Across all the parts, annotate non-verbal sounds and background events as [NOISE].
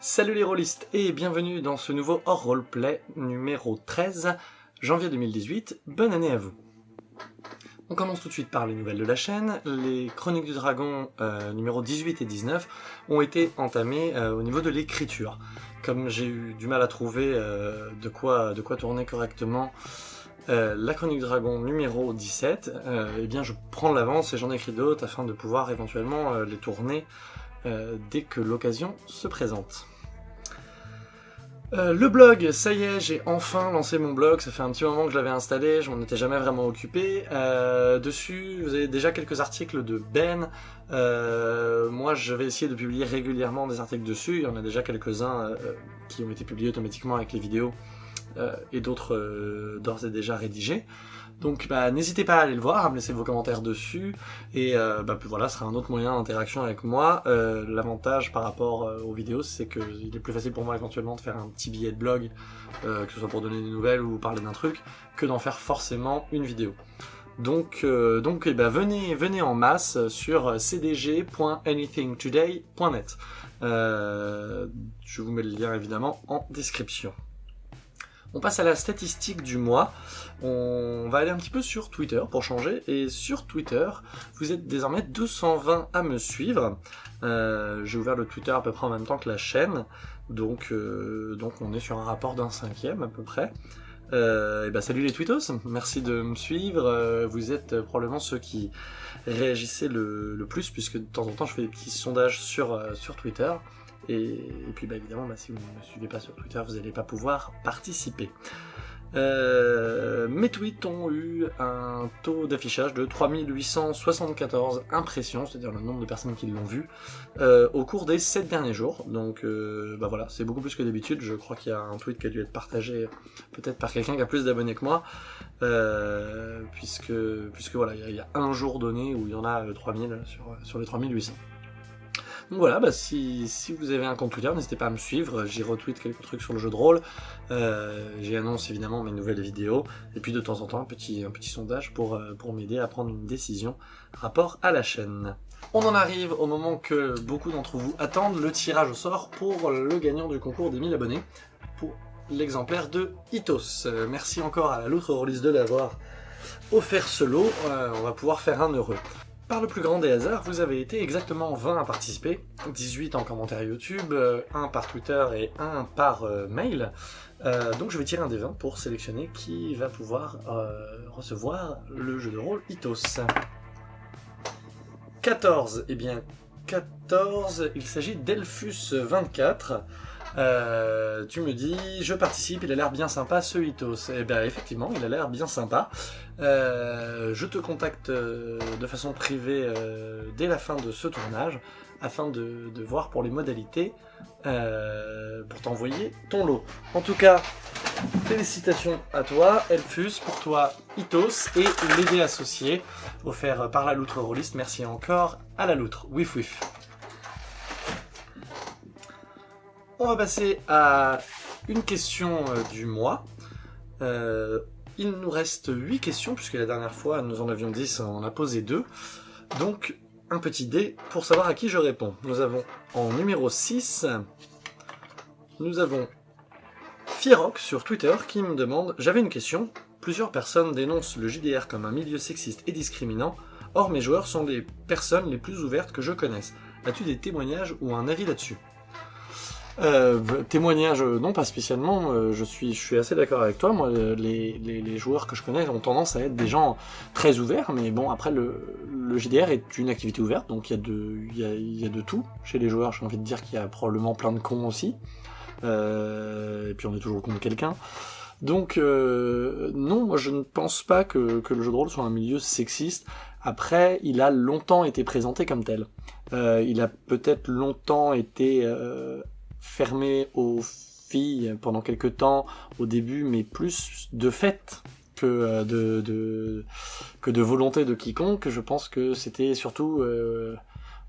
Salut les rôlistes et bienvenue dans ce nouveau hors roleplay numéro 13, janvier 2018. Bonne année à vous. On commence tout de suite par les nouvelles de la chaîne. Les Chroniques du Dragon euh, numéro 18 et 19 ont été entamées euh, au niveau de l'écriture. Comme j'ai eu du mal à trouver euh, de, quoi, de quoi tourner correctement la Chronique du Dragon numéro 17, euh, eh bien je prends l'avance et j'en écris d'autres afin de pouvoir éventuellement les tourner euh, dès que l'occasion se présente. Euh, le blog, ça y est, j'ai enfin lancé mon blog, ça fait un petit moment que je l'avais installé, je m'en étais jamais vraiment occupé. Euh, dessus, vous avez déjà quelques articles de Ben. Moi, je vais essayer de publier régulièrement des articles dessus, il y en a déjà quelques-uns qui ont été publiés automatiquement avec les vidéos et d'autres euh, d'ores et déjà rédigés. Donc bah, n'hésitez pas à aller le voir, à me laisser vos commentaires dessus, et euh, bah, puis voilà, ce sera un autre moyen d'interaction avec moi. Euh, L'avantage par rapport euh, aux vidéos, c'est qu'il est plus facile pour moi éventuellement de faire un petit billet de blog, euh, que ce soit pour donner des nouvelles ou parler d'un truc, que d'en faire forcément une vidéo. Donc, euh, donc eh ben, venez, venez en masse sur cdg.anythingtoday.net. Euh, je vous mets le lien évidemment en description. On passe à la statistique du mois. On va aller un petit peu sur Twitter pour changer. Et sur Twitter, vous êtes désormais 220 à me suivre. Euh, J'ai ouvert le Twitter à peu près en même temps que la chaîne. Donc, euh, donc on est sur un rapport d'un cinquième à peu près. Euh, et ben salut les tweetos, merci de me suivre. Vous êtes probablement ceux qui réagissaient le, le, plus, puisque de temps en temps je fais des petits sondages sur, sur Twitter. Et, puis bah, évidemment, bah, si vous ne me suivez pas sur Twitter, vous n'allez pas pouvoir participer. Euh, mes tweets ont eu un taux d'affichage de 3874 impressions, c'est-à-dire le nombre de personnes qui l'ont vu, euh, au cours des 7 derniers jours. Donc euh, bah voilà, c'est beaucoup plus que d'habitude. Je crois qu'il y a un tweet qui a dû être partagé peut-être par quelqu'un qui a plus d'abonnés que moi, puisque, puisque voilà, il y, a un jour donné où il y en a 3000 sur, sur les 3800. Donc voilà, bah si, vous avez un compte Twitter, n'hésitez pas à me suivre, j'y retweet quelques trucs sur le jeu de rôle, euh, j'y annonce évidemment mes nouvelles vidéos, et puis de temps en temps un petit, sondage pour, euh, pour m'aider à prendre une décision rapport à la chaîne. On en arrive au moment que beaucoup d'entre vous attendent, le tirage au sort pour le gagnant du concours des 1000 abonnés, pour l'exemplaire de Itos. Euh, merci encore à la loutre release de l'avoir offert ce lot, on va pouvoir faire un heureux. Par le plus grand des hasards, vous avez été exactement 20 à participer, 18 en commentaire YouTube, euh, 1 par Twitter et 1 par euh, mail. Euh, donc je vais tirer un des 20 pour sélectionner qui va pouvoir euh, recevoir le jeu de rôle Itos. 14, et eh bien 14, il s'agit d'Elfus24. Euh, tu me dis, je participe, il a l'air bien sympa ce Hitos. Eh bien effectivement, il a l'air bien sympa. Euh, je te contacte euh, de façon privée dès la fin de ce tournage, afin de, voir pour les modalités, pour t'envoyer ton lot. En tout cas, félicitations à toi, Elfus, pour toi, Hitos, et l'aider associé, offert par la loutre rôliste. Merci encore à la loutre. Wif wif. On va passer à une question euh, du mois. Euh, il nous reste 8 questions, puisque la dernière fois nous en avions 10, on en a posé 2. Donc, un petit dé pour savoir à qui je réponds. Nous avons en numéro 6, nous avons Fierox sur Twitter qui me demande « J'avais une question. Plusieurs personnes dénoncent le JDR comme un milieu sexiste et discriminant. Or, mes joueurs sont les personnes les plus ouvertes que je connaisse. As-tu des témoignages ou un avis là-dessus ?» Euh, témoignage, non pas spécialement. Euh, je suis, je suis assez d'accord avec toi. Moi, les, les, les, joueurs que je connais ont tendance à être des gens très ouverts, mais bon, après le, le JDR est une activité ouverte, donc il y a de, il y a, y a de tout chez les joueurs. J'ai envie de dire qu'il y a probablement plein de cons aussi. Euh, et puis on est toujours contre quelqu'un. Donc euh, non, moi je ne pense pas que, que le jeu de rôle soit un milieu sexiste. Après, il a longtemps été présenté comme tel. Euh, il a peut-être longtemps été euh, fermé aux filles pendant quelques temps au début, mais plus de fait que de, de, que de volonté de quiconque. Je pense que c'était surtout euh,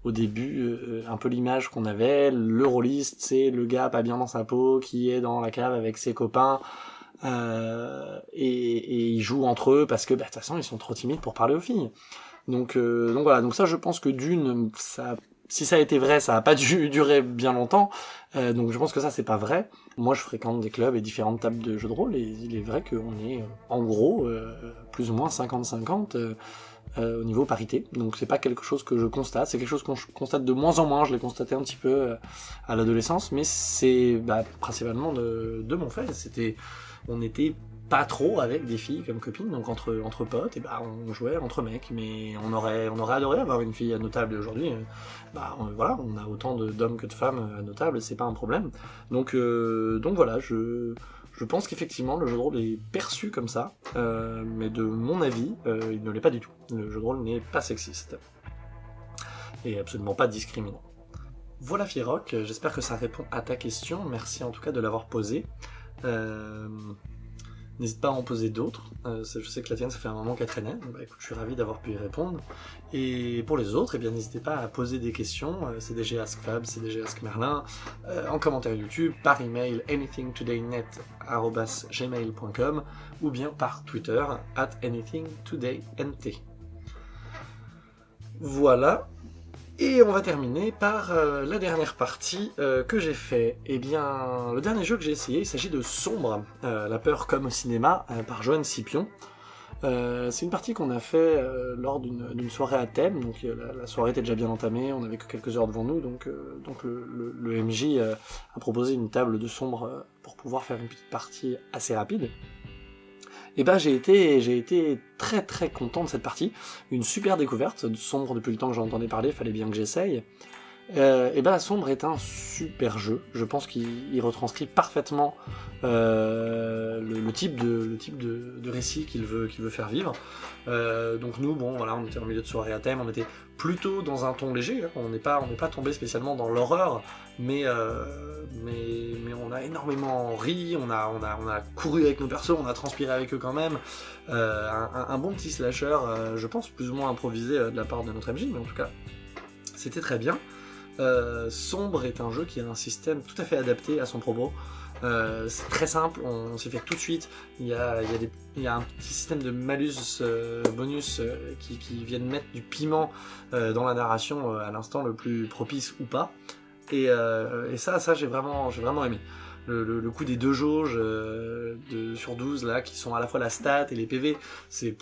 au début euh, un peu l'image qu'on avait. Le rôliste, c'est le gars pas bien dans sa peau qui est dans la cave avec ses copains. Euh, et, et, ils jouent entre eux parce que bah, de toute façon ils sont trop timides pour parler aux filles. Donc, euh, donc voilà, donc ça je pense que d'une, ça si ça a été vrai, ça n'a pas [LAUGHS] dû durer bien longtemps. Euh, donc je pense que ça c'est pas vrai. Moi je fréquente des clubs et différentes tables de jeux de rôle et il est vrai qu'on est euh, en gros euh, plus ou moins 50-50 euh, euh, au niveau parité. Donc c'est pas quelque chose que je constate, c'est quelque chose je constate de moins en moins. Je l'ai constaté un petit peu à l'adolescence, mais c'est bah, principalement de, de mon fait. C'était, on était pas trop avec des filles comme copines, donc entre, entre potes, et bah on jouait entre mecs, mais on aurait, adoré avoir une fille à nos tables aujourd'hui. euh, Bah on- voilà, on a autant d'hommes que de femmes à nos tables, c'est pas un problème. Donc, euh, donc voilà, je, pense qu'effectivement le jeu de rôle est perçu comme ça, euh, mais de mon avis, euh, il ne l'est pas du tout. Le jeu de rôle n'est pas sexiste. Et absolument pas discriminant. Voilà Firoc, j'espère que ça répond à ta question, merci en tout cas de l'avoir posée. N'hésite pas à en poser d'autres. Euh, je sais que la tienne, ça fait un moment qu'elle traînait. Bah, écoute, je suis ravi d'avoir pu y répondre. Et pour les autres, eh n'hésitez pas à poser des questions. Euh, CDG Ask Fab, CDG Ask Merlin, euh, en commentaire YouTube, par email anythingtodaynet@gmail.com ou bien par Twitter at anythingtodaynt. Voilà. Et on va terminer par euh, la dernière partie euh, que j'ai fait. Eh bien, le dernier jeu que j'ai essayé, il s'agit de Sombre, euh, la peur comme au cinéma, par Joanne Scipion. C'est une partie qu'on a fait lors d'une soirée à thème, donc la, soirée était déjà bien entamée, on avait que quelques heures devant nous, donc, le, MJ a proposé une table de sombre pour pouvoir faire une petite partie assez rapide. Et ben j'ai été, j'ai été très très content de cette partie, une super découverte, sombre depuis le temps que j'en entendais parler, fallait bien que j'essaye. Euh, et ben Sombre est un super jeu. Je pense qu'il il retranscrit parfaitement euh, le, type de le type de, récit qu'il veut qu'il veut faire vivre. Euh, donc nous bon voilà on était en milieu de soirée à thème, on était plutôt dans un ton léger. hein. On n'est pas on n'est pas tombé spécialement dans l'horreur, mais euh, mais mais on a énormément ri, on a on a on a couru avec nos persos, on a transpiré avec eux quand même. Un, un- bon petit slasher, je pense plus ou moins improvisé de la part de notre MJ, mais en tout cas c'était très bien. Euh, Sombre est un jeu qui a un système tout à fait adapté à son propos. Euh, c'est très simple, on, s'y fait tout de suite. Il y a, des- un petit système de malus euh, bonus qui, viennent mettre du piment dans la narration à l'instant le plus propice ou pas. Et, ça, ça j'ai vraiment, aimé. Le, coup des deux jauges de, sur 12 là, qui sont à la fois la stat et les PV, c'est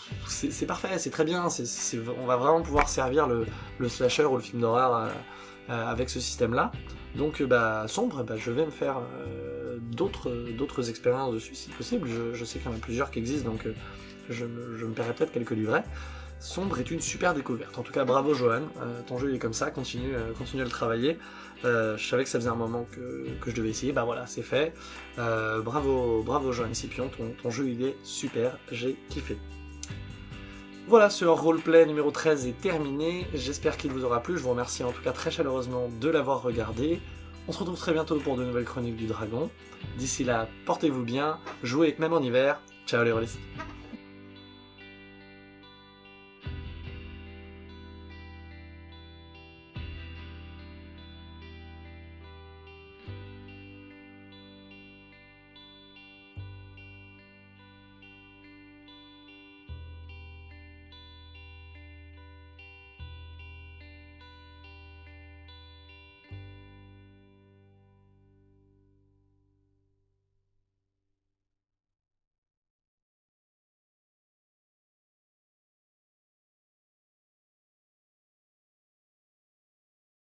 parfait, c'est très bien. on va vraiment pouvoir servir le, le slasher ou le film d'horreur avec ce système-là. Donc, euh, bah, sombre, bah, je vais me faire euh, d'autres expériences dessus si possible. Je, sais qu'il y en a plusieurs qui existent, donc euh, je, me- paierai peut-être quelques livrets. Sombre est une super découverte. En tout cas, bravo Johan. Euh, ton jeu est comme ça, continue, euh, continue à le travailler. Euh, je savais que ça faisait un moment que, que je devais essayer. Bah voilà, c'est fait. Euh, bravo, bravo Johan Scipion. Ton, ton jeu il est super. J'ai kiffé. Voilà, ce roleplay numéro 13 est terminé. J'espère qu'il vous aura plu. Je vous remercie en tout cas très chaleureusement de l'avoir regardé. On se retrouve très bientôt pour de nouvelles chroniques du dragon. D'ici là, portez-vous bien, jouez même en hiver. Ciao les rôlistes.